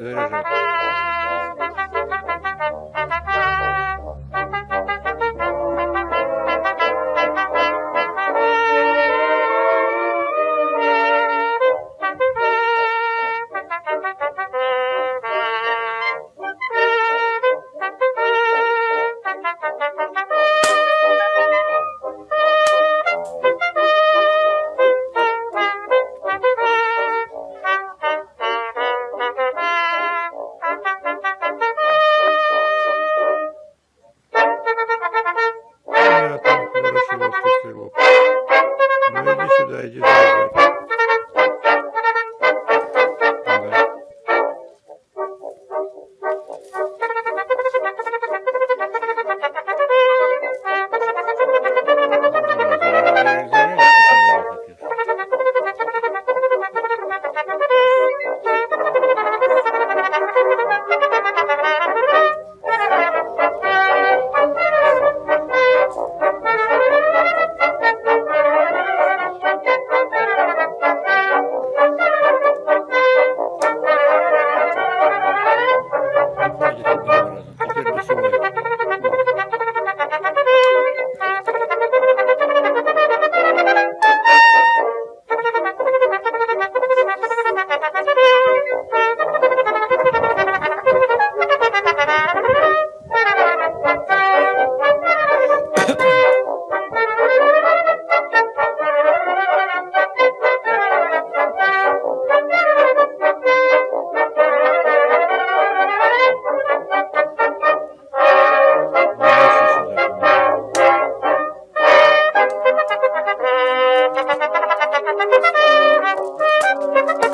对对对对对 vai. Thank you.